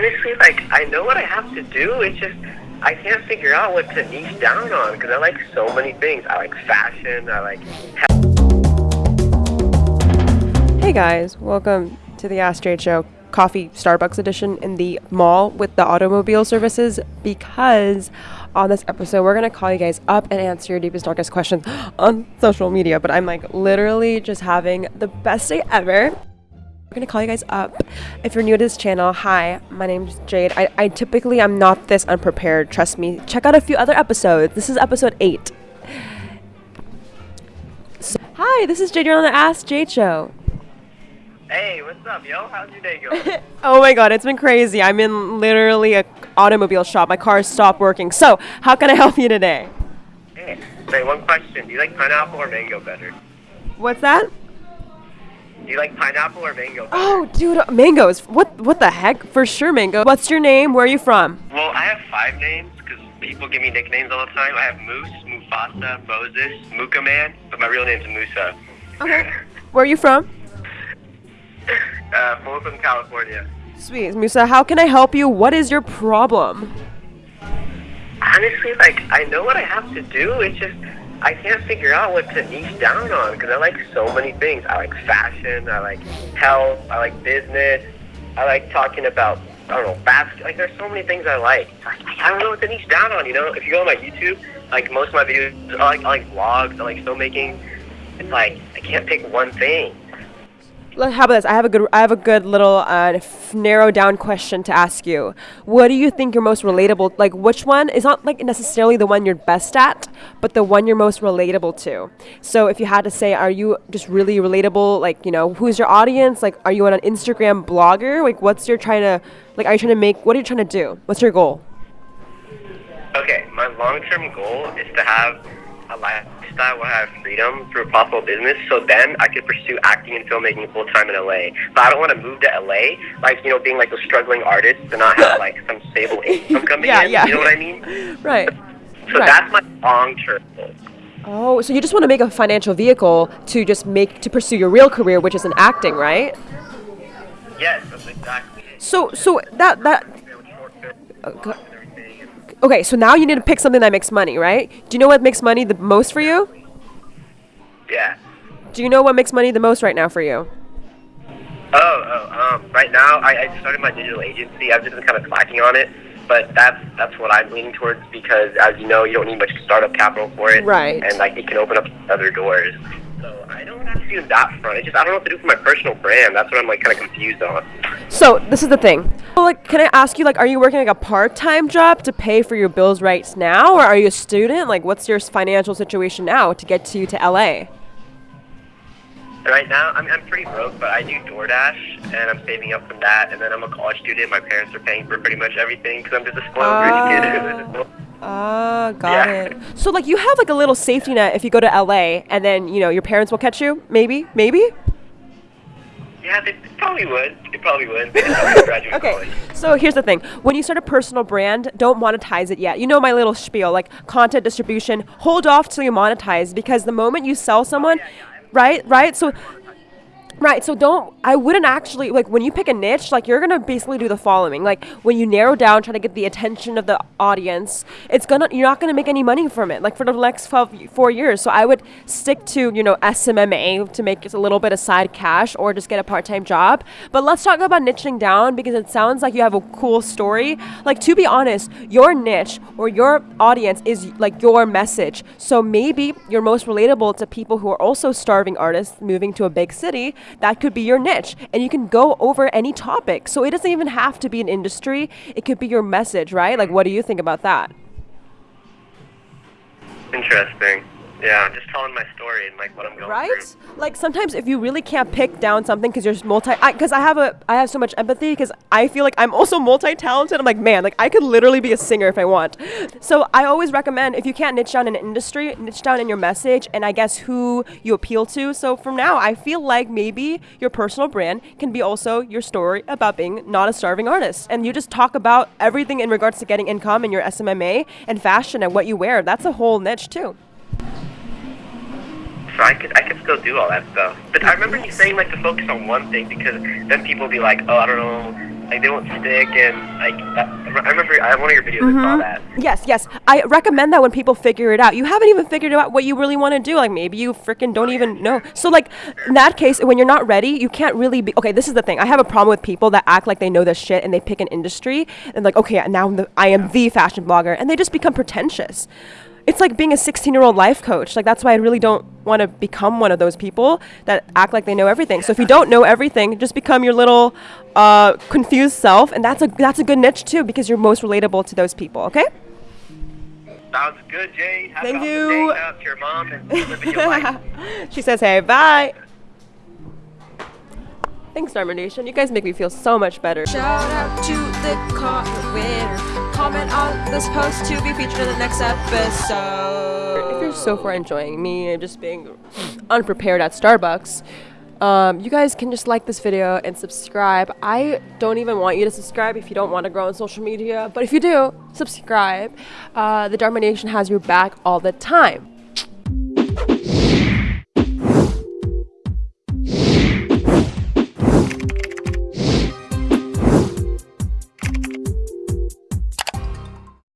honestly, like I know what I have to do. It's just I can't figure out what to niche down on because I like so many things. I like fashion. I like. Hey guys, welcome to the Ask Show coffee Starbucks edition in the mall with the automobile services because on this episode we're going to call you guys up and answer your deepest darkest questions on social media but I'm like literally just having the best day ever we're gonna call you guys up. If you're new to this channel, hi, my name's Jade. I, I typically I'm not this unprepared. Trust me. Check out a few other episodes. This is episode eight. So, hi, this is Jade. You're on the Ask Jade Show. Hey, what's up, yo? How's your day going? oh my god, it's been crazy. I'm in literally a automobile shop. My car stopped working. So, how can I help you today? hey, say one question. Do you like pineapple or mango better? What's that? Do you like pineapple or mango better? Oh, dude, uh, mangoes. What what the heck? For sure, mango. What's your name? Where are you from? Well, I have five names because people give me nicknames all the time. I have Moose, Mufasa, Moses, Muka Man, but my real name's Musa. Okay. Where are you from? Uh, Folsom, California. Sweet. Musa, how can I help you? What is your problem? Honestly, like I know what I have to do. It's just I can't figure out what to niche down on because I like so many things. I like fashion. I like health. I like business. I like talking about I don't know basket. Like there's so many things I like. I, I don't know what to niche down on. You know, if you go on my YouTube, like most of my videos, I like I like vlogs. I like filmmaking. It's like I can't pick one thing. How about this? I have a good, I have a good little uh, narrow down question to ask you. What do you think you're most relatable? Like, which one is not like necessarily the one you're best at, but the one you're most relatable to. So, if you had to say, are you just really relatable? Like, you know, who's your audience? Like, are you an Instagram blogger? Like, what's your trying to, like, are you trying to make? What are you trying to do? What's your goal? Okay, my long-term goal is to have a lifestyle where I have freedom through a profitable business. So then I could pursue acting and filmmaking full time in LA. But I don't want to move to LA, like you know, being like a struggling artist and not have like some stable income coming Yeah, in. yeah. You know what I mean? Right. So Right. that's my long-term goal. Oh, so you just want to make a financial vehicle to just make to pursue your real career, which is in acting, right? Yes, that's exactly. So, so that that Short film go- and everything. Okay, so now you need to pick something that makes money, right? Do you know what makes money the most for you? Yeah. Do you know what makes money the most right now for you? Oh, oh, um, right now I, I started my digital agency. I've just been kind of slacking on it, but that's that's what I'm leaning towards because, as you know, you don't need much startup capital for it, Right. And like it can open up other doors. So I don't have to do that front. It's just I don't know what to do for my personal brand. That's what I'm like kind of confused on. So this is the thing. Well, like, can I ask you, like, are you working like a part-time job to pay for your bills right now, or are you a student? Like, what's your financial situation now to get to you to LA? Right now, I'm I'm pretty broke, but I do DoorDash, and I'm saving up from that. And then I'm a college student. My parents are paying for pretty much everything because I'm just a spoiled rich kid. Ah, got Yeah. it. So like, you have like a little safety net if you go to LA, and then you know your parents will catch you. Maybe, maybe. yeah, they, probably would. They probably would. They probably Okay, college. so here's the thing. When you start a personal brand, don't monetize it yet. You know my little spiel, like content distribution, hold off till you monetize because the moment you sell someone, right, right? So Right, so don't I wouldn't actually like when you pick a niche, like you're gonna basically do the following. Like when you narrow down, try to get the attention of the audience, it's gonna you're not gonna make any money from it, like for the next 12, four years. So I would stick to, you know, SMMA to make it a little bit of side cash or just get a part-time job. But let's talk about niching down because it sounds like you have a cool story. Like to be honest, your niche or your audience is like your message. So maybe you're most relatable to people who are also starving artists moving to a big city. That could be your niche. And you can go over any topic. So it doesn't even have to be an industry. It could be your message, right? Like what do you think about that? Interesting. Yeah, I'm just telling my story and like what I'm going right? through. like sometimes if you really can't pick down something because you're multi because I, have a i have so much empathy because i feel like i'm also multi-talented. I'm like man like i could literally be a singer if i want. So i always recommend if you can't niche down in an industry niche down in your message and i guess who you appeal to. So from now i feel like maybe your personal brand can be also your story about being not a starving artist. And you just talk about everything in regards to getting income in your smma and fashion and what you wear. That's a whole niche too So I could I could still do all that stuff. But I remember you saying like to focus on one thing because then people be like, oh, I don't know like they won't stick and like that, I remember I have one of your videos I saw mm-hmm. that. Yes, yes. I recommend that when people figure it out. You haven't even figured out what you really want to do. Like maybe you freaking don't even know. So like in that case, when you're not ready, you can't really be. Okay, this is the thing. I have a problem with people that act like they know their shit and they pick an industry and like, okay, now I'm the, I am the fashion blogger, and they just become pretentious. It's like being a 16 year old life coach. Like that's why I really don't want to become one of those people that act like they know everything. So if you don't know everything, just become your little uh, confused self, and that's a that's a good niche too because you're most relatable to those people. Okay. Sounds good, Jay. Have Thank you. Day to your mom and living your life. she says, "Hey, bye." Thanks, Dharma Nation. You guys make me feel so much better. Shout out to the comment winner. Comment on this post to be featured in the next episode. If you're so far enjoying me and just being unprepared at Starbucks, um, you guys can just like this video and subscribe. I don't even want you to subscribe if you don't want to grow on social media, but if you do, subscribe. Uh, the Dharma Nation has your back all the time.